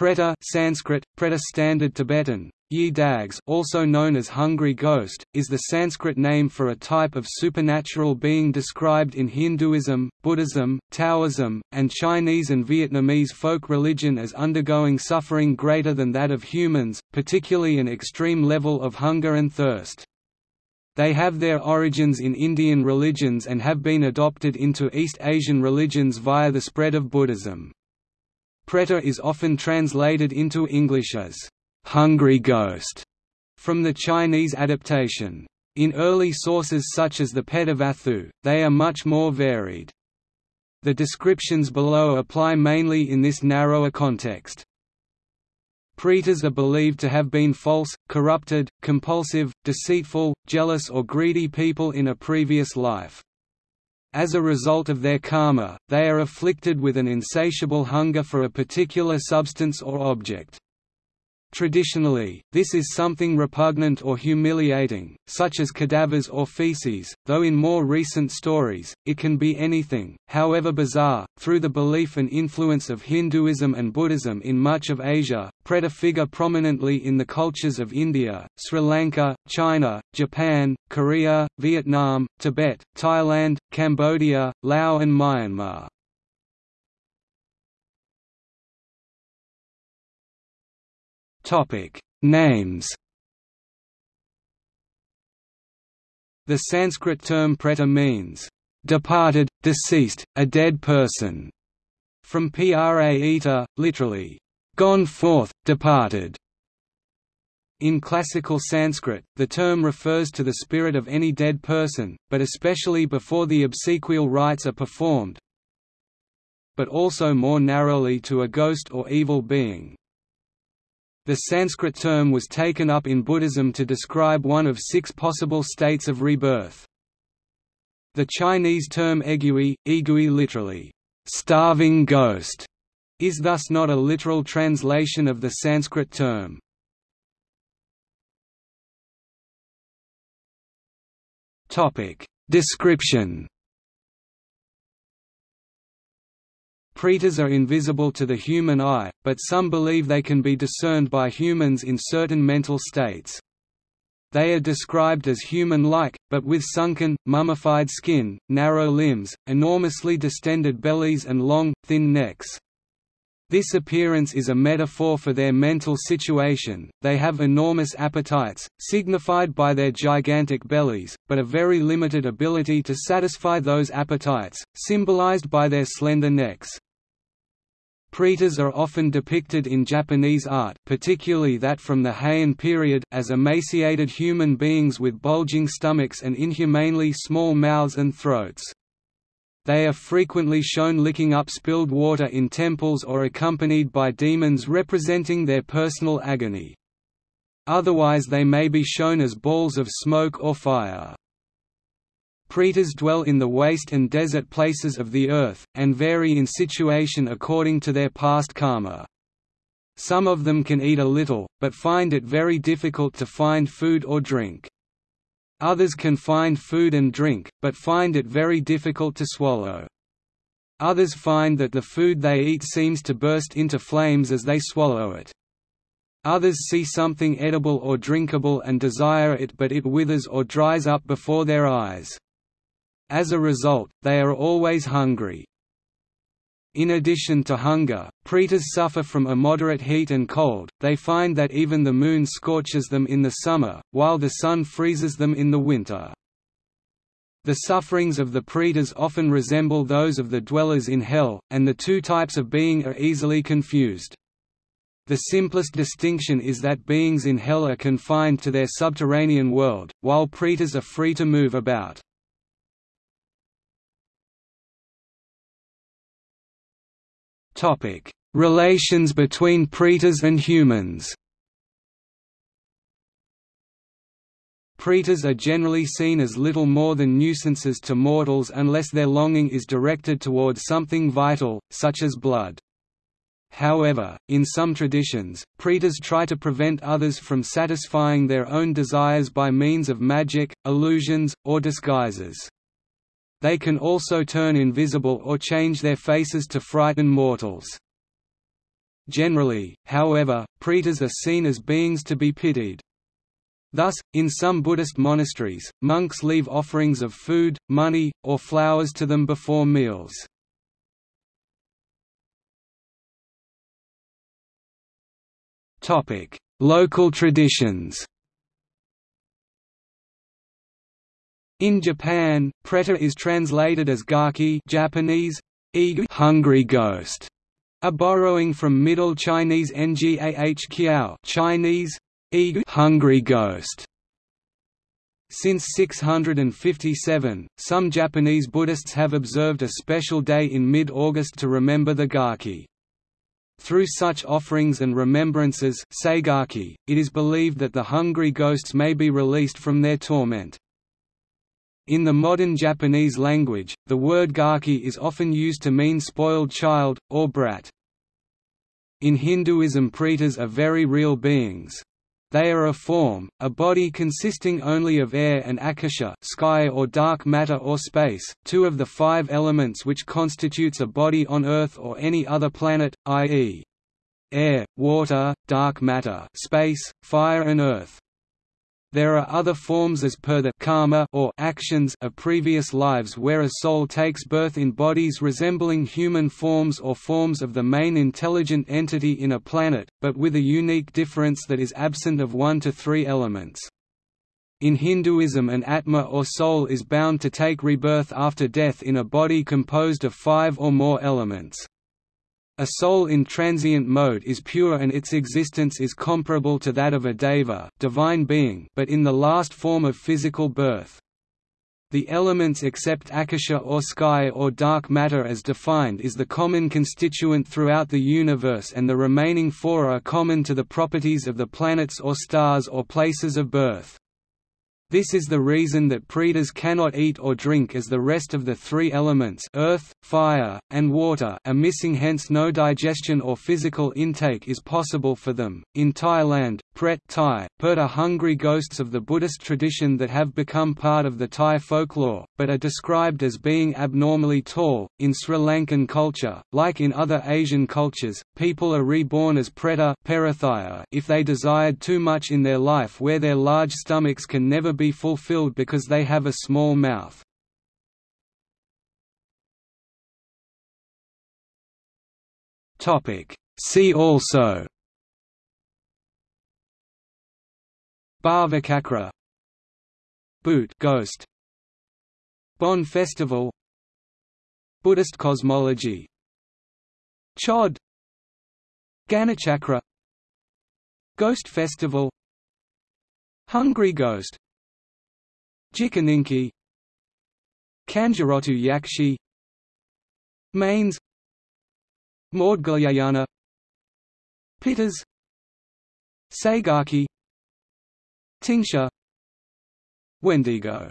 Preta Sanskrit, Preta Standard Tibetan, Yi Dags also known as hungry ghost, is the Sanskrit name for a type of supernatural being described in Hinduism, Buddhism, Taoism, and Chinese and Vietnamese folk religion as undergoing suffering greater than that of humans, particularly an extreme level of hunger and thirst. They have their origins in Indian religions and have been adopted into East Asian religions via the spread of Buddhism. Preta is often translated into English as hungry ghost from the Chinese adaptation. In early sources such as the Petavatthu, they are much more varied. The descriptions below apply mainly in this narrower context. Pretas are believed to have been false, corrupted, compulsive, deceitful, jealous or greedy people in a previous life. As a result of their karma, they are afflicted with an insatiable hunger for a particular substance or object. Traditionally, this is something repugnant or humiliating, such as cadavers or feces, though in more recent stories, it can be anything, however bizarre. Through the belief and influence of Hinduism and Buddhism in much of Asia, Preta figure prominently in the cultures of India, Sri Lanka, China, Japan, Korea, Vietnam, Tibet, Thailand, Cambodia, Laos and Myanmar. Topic: Names. The Sanskrit term preta means departed, deceased, a dead person, from praeta, literally gone forth, departed. In classical Sanskrit, the term refers to the spirit of any dead person, but especially before the obsequial rites are performed, but also more narrowly to a ghost or evil being. The Sanskrit term was taken up in Buddhism to describe one of six possible states of rebirth. The Chinese term egui, egui literally, starving ghost, is thus not a literal translation of the Sanskrit term. Description Pretas are invisible to the human eye, but some believe they can be discerned by humans in certain mental states. They are described as human-like, but with sunken, mummified skin, narrow limbs, enormously distended bellies and long, thin necks. This appearance is a metaphor for their mental situation, they have enormous appetites, signified by their gigantic bellies, but a very limited ability to satisfy those appetites, symbolized by their slender necks. Pretas are often depicted in Japanese art particularly that from the Heian period as emaciated human beings with bulging stomachs and inhumanely small mouths and throats. They are frequently shown licking up spilled water in temples or accompanied by demons representing their personal agony. Otherwise they may be shown as balls of smoke or fire. Pretas dwell in the waste and desert places of the earth, and vary in situation according to their past karma. Some of them can eat a little, but find it very difficult to find food or drink. Others can find food and drink, but find it very difficult to swallow. Others find that the food they eat seems to burst into flames as they swallow it. Others see something edible or drinkable and desire it but it withers or dries up before their eyes. As a result, they are always hungry. In addition to hunger, pretas suffer from immoderate heat and cold, they find that even the moon scorches them in the summer, while the sun freezes them in the winter. The sufferings of the pretas often resemble those of the dwellers in hell, and the two types of being are easily confused. The simplest distinction is that beings in hell are confined to their subterranean world, while pretas are free to move about. Topic: Relations between pretas and humans. Pretas are generally seen as little more than nuisances to mortals unless their longing is directed towards something vital, such as blood. However, in some traditions, pretas try to prevent others from satisfying their own desires by means of magic, illusions, or disguises. They can also turn invisible or change their faces to frighten mortals. Generally, however, pretas are seen as beings to be pitied. Thus, in some Buddhist monasteries, monks leave offerings of food, money, or flowers to them before meals. Local traditions In Japan, preta is translated as gaki Japanese, hungry ghost, a borrowing from Middle Chinese ngah kiao Chinese, hungry ghost. Since 657, some Japanese Buddhists have observed a special day in mid-August to remember the Gaki. Through such offerings and remembrances it is believed that the hungry ghosts may be released from their torment. In the modern Japanese language, the word gaki is often used to mean spoiled child, or brat. In Hinduism pretas are very real beings. They are a form, a body consisting only of air and akasha sky or dark matter or space, two of the five elements which constitutes a body on Earth or any other planet, i.e. air, water, dark matter space, fire and earth. There are other forms as per the karma or actions of previous lives where a soul takes birth in bodies resembling human forms or forms of the main intelligent entity in a planet, but with a unique difference that is absent of one to three elements. In Hinduism an atma or soul is bound to take rebirth after death in a body composed of five or more elements. A soul in transient mode is pure and its existence is comparable to that of a deva divine being but in the last form of physical birth. The elements except akasha or sky or dark matter as defined is the common constituent throughout the universe and the remaining four are common to the properties of the planets or stars or places of birth. This is the reason that pretas cannot eat or drink as the rest of the three elements earth, fire, and water are missing hence no digestion or physical intake is possible for them. In Thailand, pret Thai, pert are hungry ghosts of the Buddhist tradition that have become part of the Thai folklore, but are described as being abnormally tall. In Sri Lankan culture, like in other Asian cultures, people are reborn as preta if they desired too much in their life where their large stomachs can never be fulfilled because they have a small mouth. See also Bhavacakra Bhoot ghost Bon Festival Buddhist cosmology Chod Ganachakra Ghost Festival Hungry Ghost Jikininki Kanjirottu Yakshi Mains Maudgalyayana Pitas Segaki Tingsha Wendigo